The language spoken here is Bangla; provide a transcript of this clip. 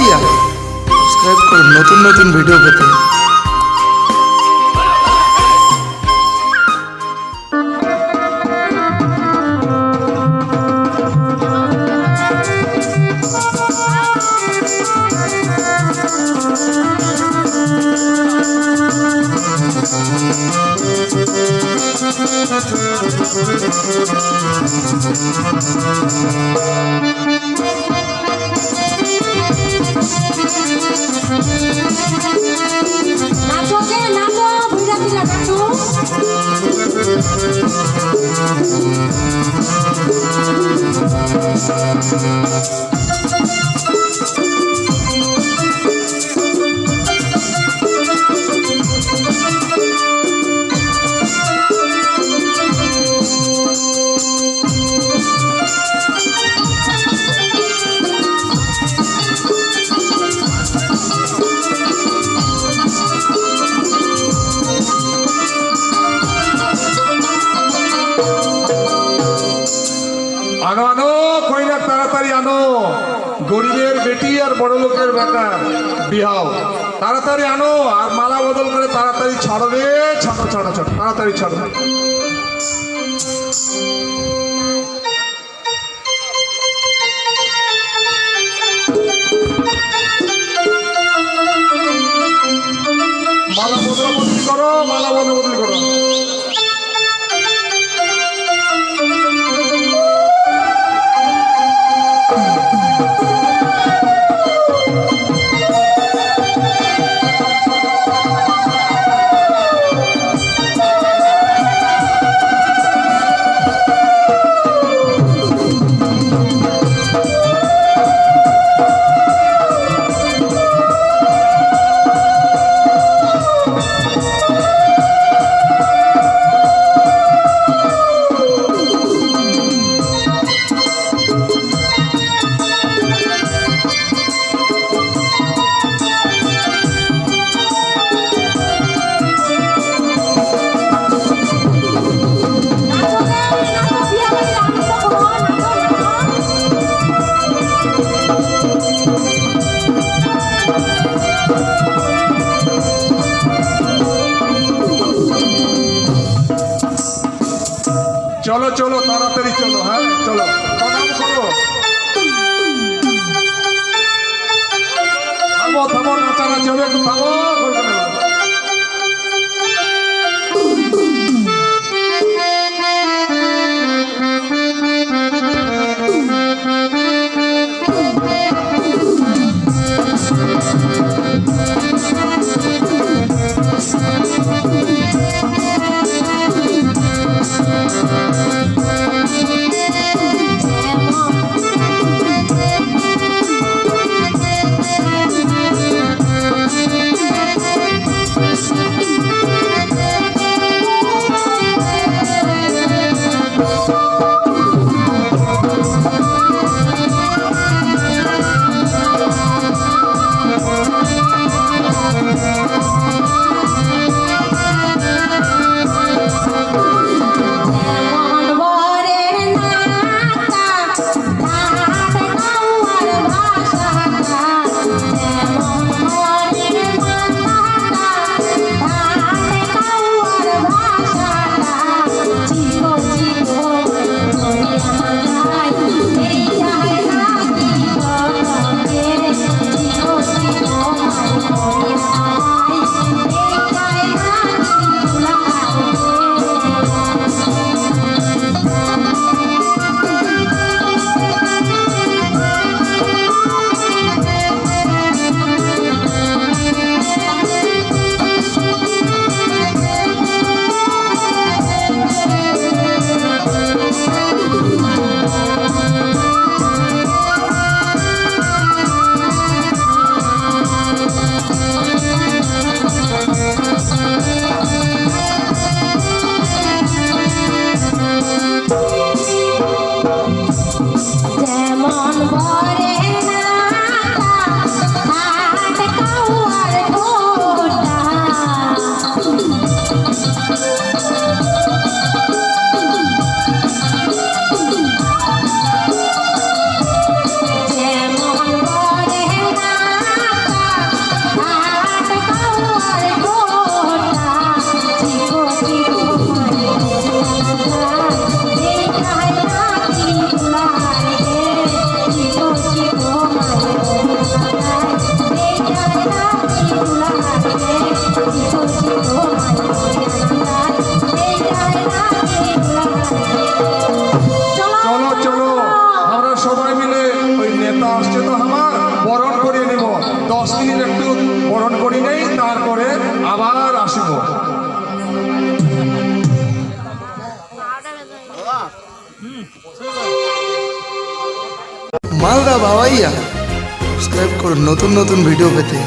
ভাইয়া। সাবস্ক্রাইব করুন নতুন নতুন ভিডিও পেতে। আনো গরিবের বেটি আর বড় লোকের বেটা বিহাও। তাড়াতাড়ি আনো আর মালা বদল করে তাড়াতাড়ি ছাড়ো রে ছাড়ো ছাড়ো ছাড়ো। তাড়াতাড়ি ছাড়ো। মালা বদল বদলি করো, মালা বদল বদলি করো। চলো তাড়াতাড়ি চলো হ্যাঁ চলো থামো থামো নাচানা চলো থামো। মালদা বাবাইয়া। সাবস্ক্রাইব করুন নতুন নতুন ভিডিও পেতে।